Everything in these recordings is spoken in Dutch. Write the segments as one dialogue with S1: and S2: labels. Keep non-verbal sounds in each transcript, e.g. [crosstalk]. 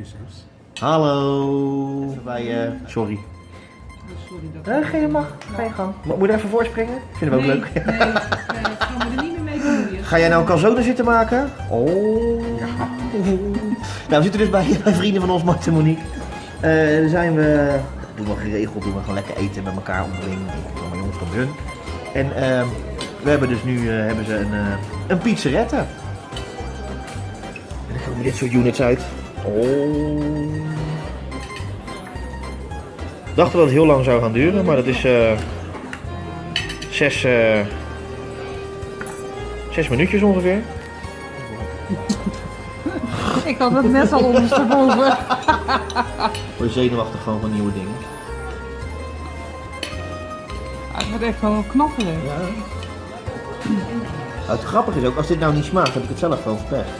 S1: prinses.
S2: Hallo. Bij, eh, sorry.
S3: Sorry dat
S2: Eh, ga je mag. Ga je gang. Mo- Moet je er even voorspringen? Ik vind hem ook
S3: nee,
S2: leuk.
S3: Nee, nee, ik ga me er niet meer mee bemoeien.
S2: Ga jij nou een calzone zitten maken? Oh. [laughs] Nou, we zitten dus bij, [laughs] bij vrienden van ons, Mart en Monique. Eh, zijn we, doen we geregeld, doen we gewoon lekker eten met elkaar onderling. Allemaal jongens van hun. En ehm, we hebben dus nu eh, hebben ze een, eh een pizzerette. En dan komen dit soort units uit. Oh. We dachten dat het heel lang zou gaan duren, maar dat is eh zes, eh, zes minuutjes ongeveer.
S3: Ik had het net al ondersteboven. [laughs]
S2: Word je zenuwachtig gewoon van nieuwe dingen.
S3: Het wordt echt wel knappelen.
S2: Ja. Nou, het grappige is ook, als dit nou niet smaakt, heb ik het zelf gewoon verpest.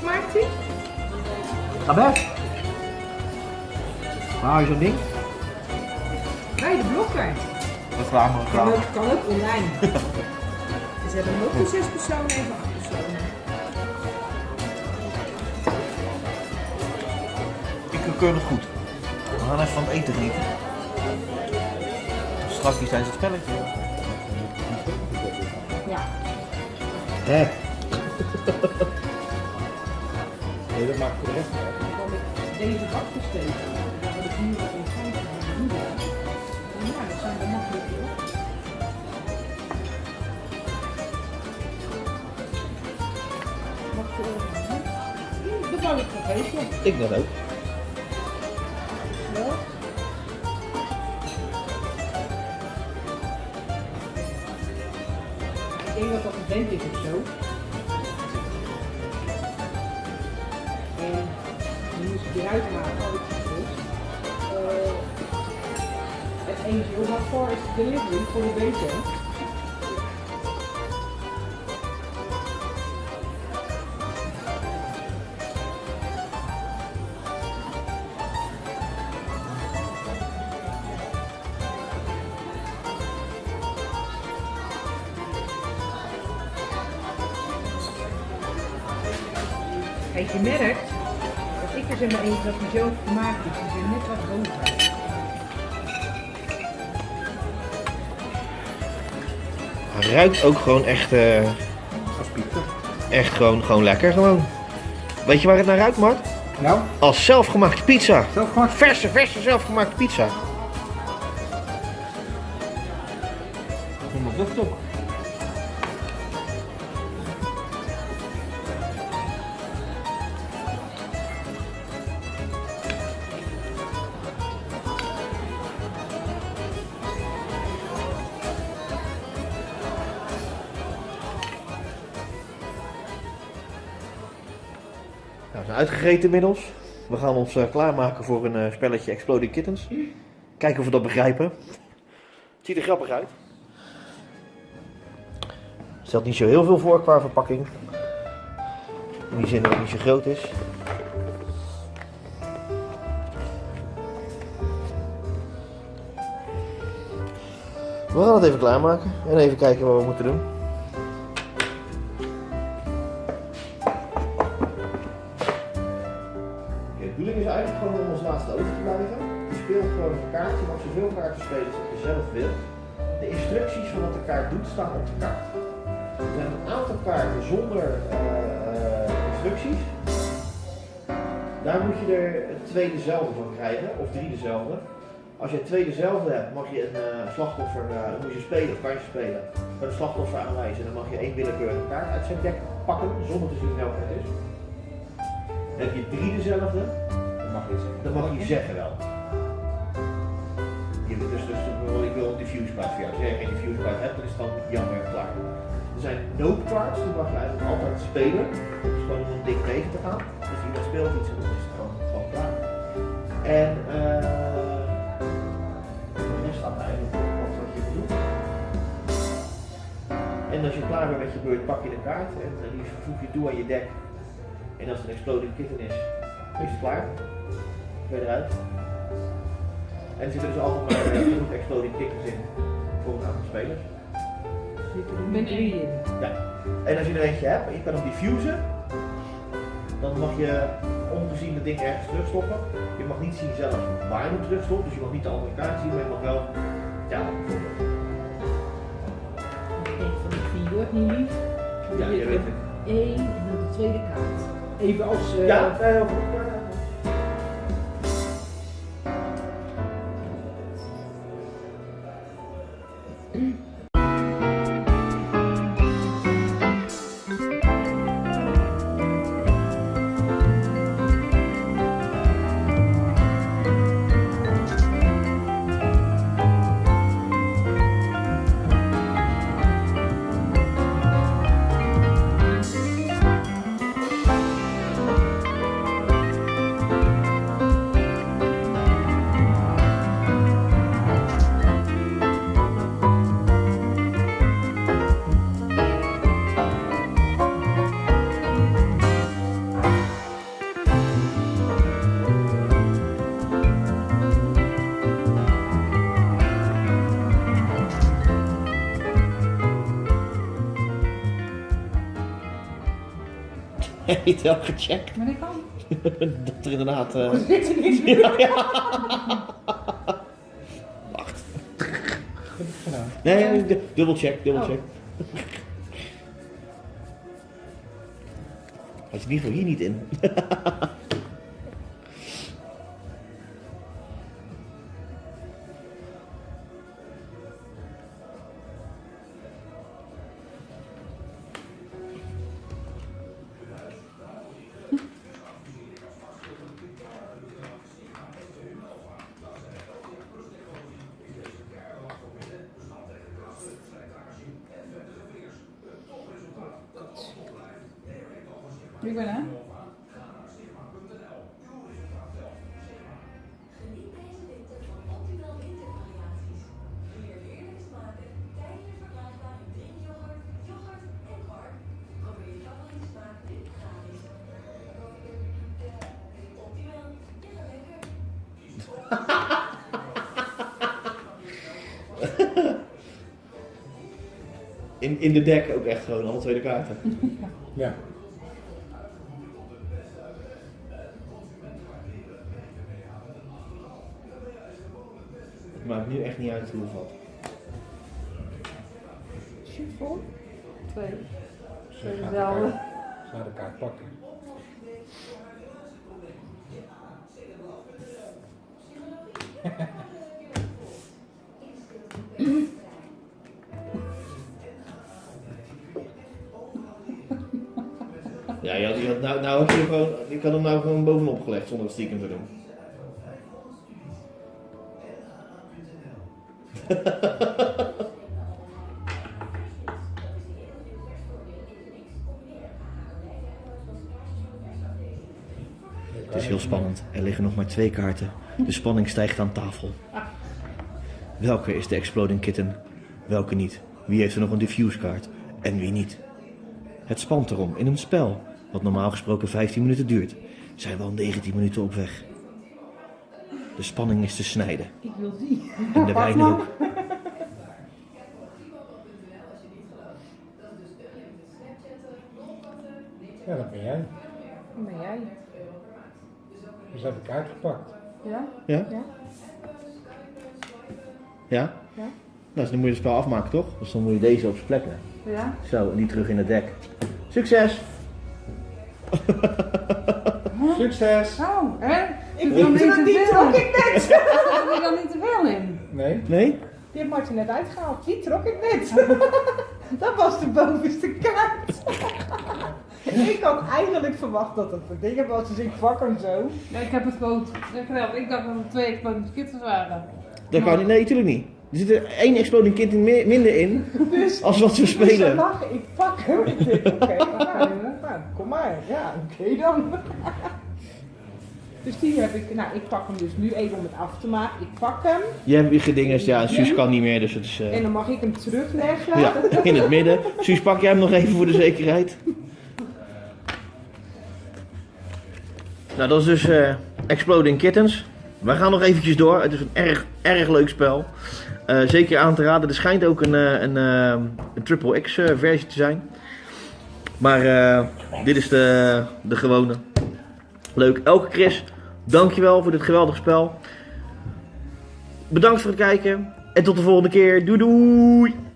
S3: Smaakt die?
S2: Ga weg! Waar hou je zo'n ding?
S3: Bij de blokker.
S2: Reclame,
S3: Kan ook, kan ook online. [laughs] Ze hebben hem ook voor zes personen even acht personen.
S2: Ik keur het goed. We gaan even van het eten genieten. Straks tijdens het spelletje.
S3: Ja.
S2: Hè? [laughs]
S1: Nee, dat maakt de uit.
S3: Dan kan ik deze bak besteken. Dan wil ik nu wat in doen. Ja, dat zijn we makkelijk hoor. Mag ik er Dat wou ik vergeten.
S2: Ik net ook.
S3: Ja. Ik denk dat dat een vent is of zo. Eruit halen, had ik gevoeld. Uh, het angel, how far is the delivery voor de beter? Kijk, je merkt er zeg maar eentje dat hij zo gemaakt is. Die zijn net wat hoger.
S2: Hij ruikt ook gewoon echt, eh,
S1: Als pizza.
S2: echt gewoon, gewoon lekker gewoon. Weet je waar het naar ruikt, Mart?
S1: Nou,
S2: Als zelfgemaakte pizza.
S1: zelf gemaakt.
S2: Verse, verse zelfgemaakte pizza.
S1: Helemaal lucht ook.
S2: Uitgegeten inmiddels. We gaan ons eh, klaarmaken voor een eh, spelletje Exploding Kittens. Kijken of we dat begrijpen. Het ziet er grappig uit. Stelt niet zo heel veel voor qua verpakking. In die zin dat het niet zo groot is. We gaan het even klaarmaken en even kijken wat we moeten doen. Bedoeling is eigenlijk gewoon om als laatste over te blijven. Je speelt gewoon een kaart, je mag zoveel kaarten spelen als je zelf wil. De instructies van wat de kaart doet staan op de kaart. Er zijn een aantal kaarten zonder eh, instructies. Daar moet je er twee dezelfde van krijgen, of drie dezelfde. Als je twee dezelfde hebt, mag je een eh, slachtoffer, dan moet je spelen, of kan je spelen, een slachtoffer aanwijzen. Dan mag je één willekeurige kaart uit zijn dek pakken, zonder te zien welke het is. Heb je drie dezelfde,
S1: Dat mag je zeggen.
S2: dan mag je zeggen wel. Je, dus, dus ik wil een diffuse card voor jou. Als jij geen diffuse card hebt, dan is het dan jammer klaar. Er zijn note die mag je eigenlijk altijd spelen. Dus gewoon om een ding tegen te gaan. Dus iemand speelt iets en dan is het gewoon, gewoon klaar. En eh de rest staat eigenlijk op wat je doen. En als je klaar bent met je beurt, pak je de kaart en die voeg je toe aan je deck. En als het een exploding kitten is, is het klaar. Ben je eruit. En er zitten dus altijd maar eh, [clears throat] genoeg exploding kickers in voor een aantal spelers.
S4: Zitten er min drie in.
S2: En als je er eentje hebt en je kan hem diffusen, dan mag je ongezien het ding ergens terugstoppen. Je mag niet zien zelf waar je hem terugstopt, dus je mag niet de andere kaart zien, maar je mag wel, ja.
S4: Ik denk van niet lief.
S2: Ja, je weet het.
S4: Eén en dan de tweede kaart. Even als... eh,
S2: Ja, eh, heel Heb je het wel gecheckt?
S4: Maar dat kan. [laughs]
S2: Dat er inderdaad. eh,
S4: Er zit er niks meer.
S2: ja, ja. Wacht.
S1: Goed gedaan.
S2: Nee, du- dubbel check, dubbel
S4: Oh.
S2: check. Had je in ieder geval hier niet in. [laughs]
S5: gratis. Optimaal, ja lekker.
S2: In, in de deck ook echt gewoon, alle tweede kaarten. [laughs]
S1: Ja.
S2: Maakt nu echt niet uit hoe het valt.
S4: Shoot voor? Twee.
S1: Ze
S4: Twee
S1: gaat de kaart- kaart pakken. [laughs]
S2: Ja, je had, je had, nou, nou heb je, gewoon, je kan hem nou gewoon bovenop gelegd zonder het stiekem te doen. Het is heel spannend. Er liggen nog maar twee kaarten. De spanning stijgt aan tafel. Welke is de Exploding Kitten? Welke niet? Wie heeft er nog een diffuse kaart? En wie niet? Het spant erom in een spel, wat normaal gesproken 15 minuten duurt, zijn we al 19 minuten op weg. De spanning is te snijden
S4: Ik wil die.
S2: en de wijn ook.
S1: Ja, dat ben jij.
S4: Hoe ben jij?
S1: Dus heb de kaart gepakt.
S4: Ja?
S2: Ja?
S4: Ja?
S2: Ja?
S4: Ja?
S2: Nou, dus dan moet je het spel afmaken, toch? Dus dan moet je deze op zijn plek leggen.
S4: Ja?
S2: Zo, en die terug in het dek. Succes!
S1: Succes!
S4: Oh, hè?
S3: Ik
S4: wil
S3: weet
S4: niet te veel.
S3: trok ik
S4: je [laughs] dan niet te veel in?
S1: Nee?
S2: Nee?
S3: Die heeft Martin net uitgehaald. Die trok ik net. [laughs] dat was de bovenste kaart. Ik had eigenlijk verwacht dat het een ding was, dus ik pak hem zo.
S4: Ja, ik heb het gewoon. Ik dacht dat het twee exploding kittens waren.
S2: Dat kan niet. Nee, natuurlijk niet. Er zit er één exploding kind in mi- minder in
S3: Dus
S2: als wat we
S3: Dus ze
S2: spelen.
S3: lachen, ik pak hem. Ik denk, oké, nou, nou, kom maar. Ja, oké dan. Dus die heb ik, nou ik pak hem dus nu even om het af te maken. Ik pak hem
S2: Je hebt je gedingest, ja, Suus kan niet meer, dus het is... eh,
S3: en dan mag ik hem terugleggen.
S2: Ja, in het midden. Suus, pak jij hem nog even voor de zekerheid? Nou, dat is dus eh, Exploding Kittens. We gaan nog eventjes door. Het is een erg, erg leuk spel. Eh, zeker aan te raden. Er schijnt ook een, eh, een, een Triple X versie te zijn. Maar dit is de, de gewone. Leuk. Elke Chris, dankjewel voor dit geweldige spel. Bedankt voor het kijken. En tot de volgende keer. Doei doei!